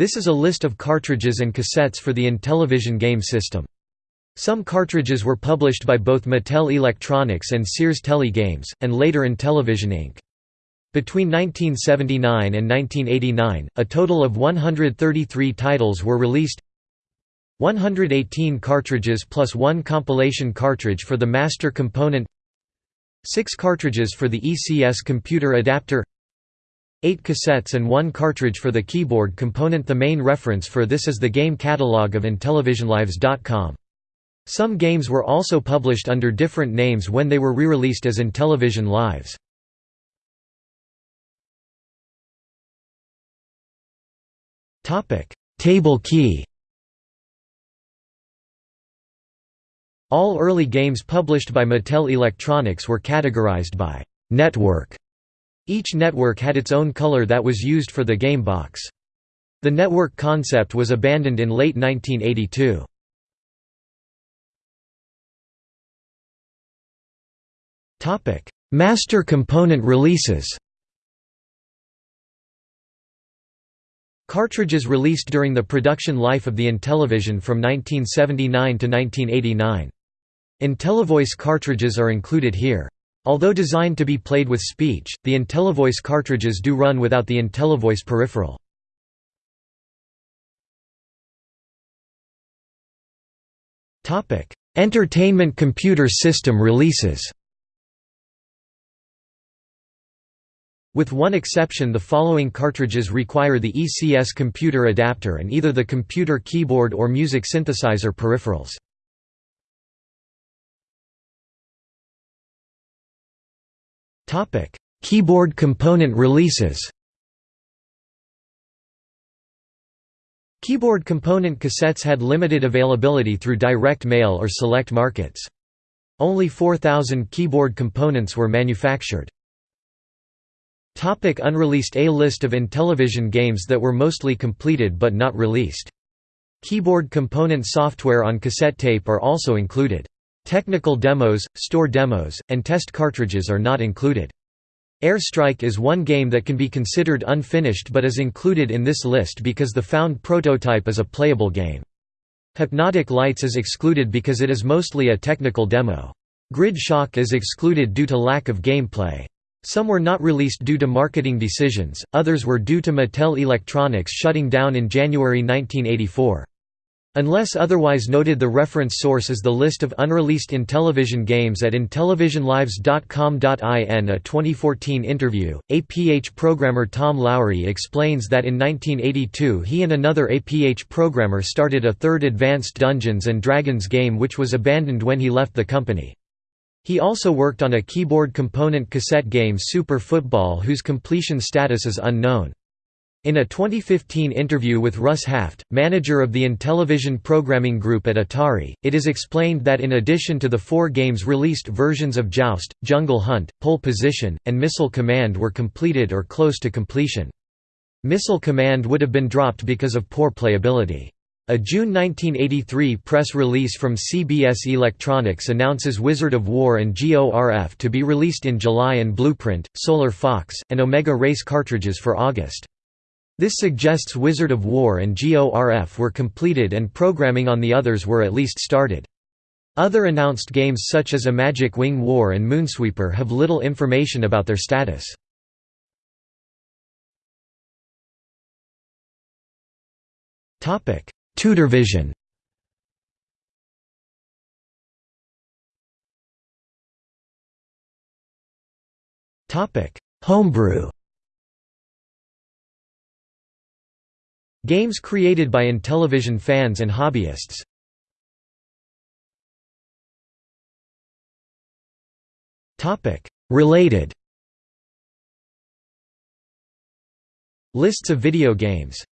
This is a list of cartridges and cassettes for the Intellivision game system. Some cartridges were published by both Mattel Electronics and Sears Telegames, and later Intellivision Inc. Between 1979 and 1989, a total of 133 titles were released 118 cartridges plus one compilation cartridge for the master component 6 cartridges for the ECS computer adapter 8 cassettes and one cartridge for the keyboard component The main reference for this is the game catalog of IntellivisionLives.com. Some games were also published under different names when they were re-released as Intellivision Lives. Table key All early games published by Mattel Electronics were categorized by «network». Each network had its own color that was used for the game box. The network concept was abandoned in late 1982. Master component releases Cartridges released during the production life of the Intellivision from 1979 to 1989. IntelliVoice cartridges are included here. Although designed to be played with speech, the IntelliVoice cartridges do run without the IntelliVoice peripheral. Entertainment computer system releases With one exception the following cartridges require the ECS computer adapter and either the computer keyboard or music synthesizer peripherals. Keyboard component releases Keyboard component cassettes had limited availability through direct mail or select markets. Only 4,000 keyboard components were manufactured. Topic unreleased A list of Intellivision games that were mostly completed but not released. Keyboard component software on cassette tape are also included. Technical demos, store demos, and test cartridges are not included. Airstrike is one game that can be considered unfinished but is included in this list because the found prototype is a playable game. Hypnotic Lights is excluded because it is mostly a technical demo. Grid Shock is excluded due to lack of gameplay. Some were not released due to marketing decisions, others were due to Mattel Electronics shutting down in January 1984. Unless otherwise noted the reference source is the list of unreleased Intellivision games at intellivisionlives.com.in A 2014 interview, APH programmer Tom Lowry explains that in 1982 he and another APH programmer started a third Advanced Dungeons & Dragons game which was abandoned when he left the company. He also worked on a keyboard component cassette game Super Football whose completion status is unknown. In a 2015 interview with Russ Haft, manager of the Intellivision programming group at Atari, it is explained that in addition to the four games released versions of Joust, Jungle Hunt, Pole Position, and Missile Command were completed or close to completion. Missile Command would have been dropped because of poor playability. A June 1983 press release from CBS Electronics announces Wizard of Wor and GORF to be released in July and Blueprint, Solar Fox, and Omega Race cartridges for August. This suggests Wizard of Wor and GORF were completed and programming on the others were at least started. Other announced games such as Imagic Wing War and Moonsweeper have little information about their status. Tutorvision Homebrew Games created by Intellivision fans and hobbyists. Related Lists of video games